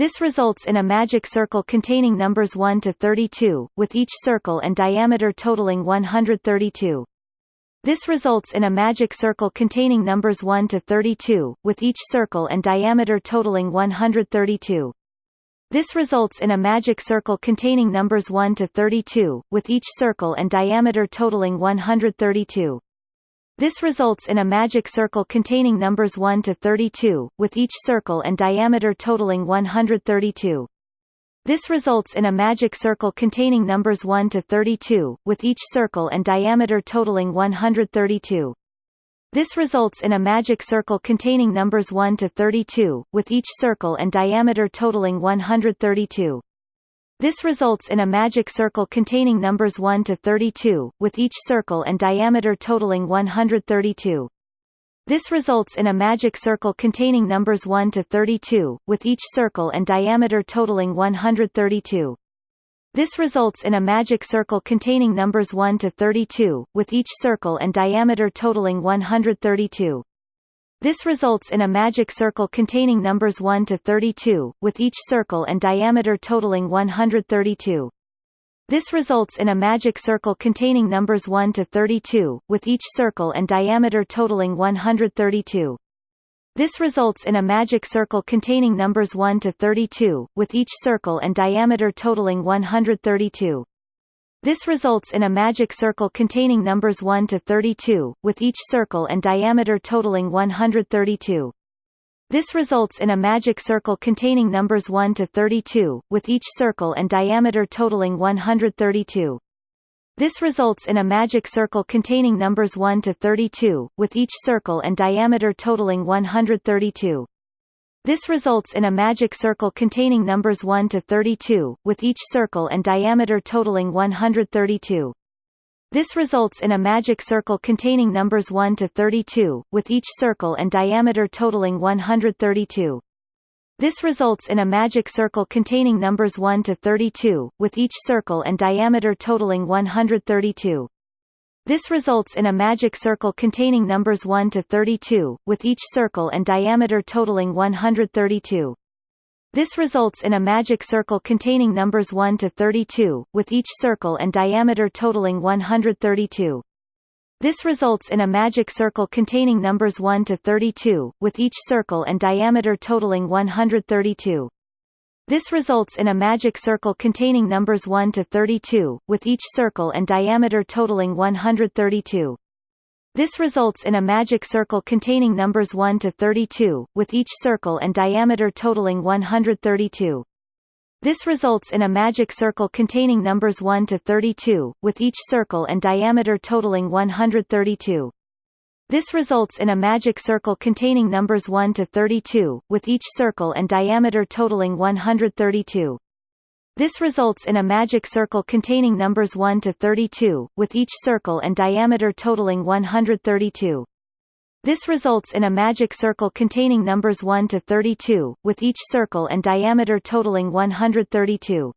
This results in a magic circle containing numbers 1 to 32, with each circle and diameter totaling 132. This results in a magic circle containing numbers 1 to 32, with each circle and diameter totaling 132. This results in a magic circle containing numbers 1 to 32, with each circle and diameter totaling 132. This results in a magic circle containing numbers 1 to 32, with each circle and diameter totaling 132. This results in a magic circle containing numbers 1 to 32, with each circle and diameter totaling 132. This results in a magic circle containing numbers 1 to 32, with each circle and diameter totaling 132. This results in a magic circle containing numbers 1 to 32, with each circle and diameter totaling 132. This results in a magic circle containing numbers 1 to 32, with each circle and diameter totaling 132. This results in a magic circle containing numbers 1 to 32, with each circle and diameter totaling 132. This results in a magic circle containing numbers 1 to 32, with each circle and diameter totaling 132. This results in a magic circle containing numbers 1 to 32, with each circle and diameter totaling 132. This results in a magic circle containing numbers 1 to 32, with each circle and diameter totaling 132. This results in a magic circle containing numbers 1 to 32, with each circle and diameter totaling 132. This results in a magic circle containing numbers 1 to 32, with each circle and diameter totaling 132. This results in a magic circle containing numbers 1 to 32, with each circle and diameter totaling 132. This results in a magic circle containing numbers 1 to 32, with each circle and diameter totaling 132. This results in a magic circle containing numbers 1 to 32, with each circle and diameter totaling 132. This results in a magic circle containing numbers 1 to 32, with each circle and diameter totaling 132. This results in a magic circle containing numbers 1 to 32, with each circle and diameter totaling 132. This results in a magic circle containing numbers 1 to 32, with each circle and diameter totaling 132. This results in a magic circle containing numbers 1 to 32, with each circle and diameter totaling 132. This results in a magic circle containing numbers 1 to 32, with each circle and diameter totaling 132. This results in a magic circle containing numbers 1 to 32, with each circle and diameter totaling 132. This results in a magic circle containing numbers 1 to 32, with each circle and diameter totaling 132. This results in a magic circle containing numbers 1 to 32, with each circle and diameter totaling 132. This results in a magic circle containing numbers 1 to 32, with each circle and diameter totaling 132. This results in a magic circle containing numbers 1 to 32, with each circle and diameter totaling 132.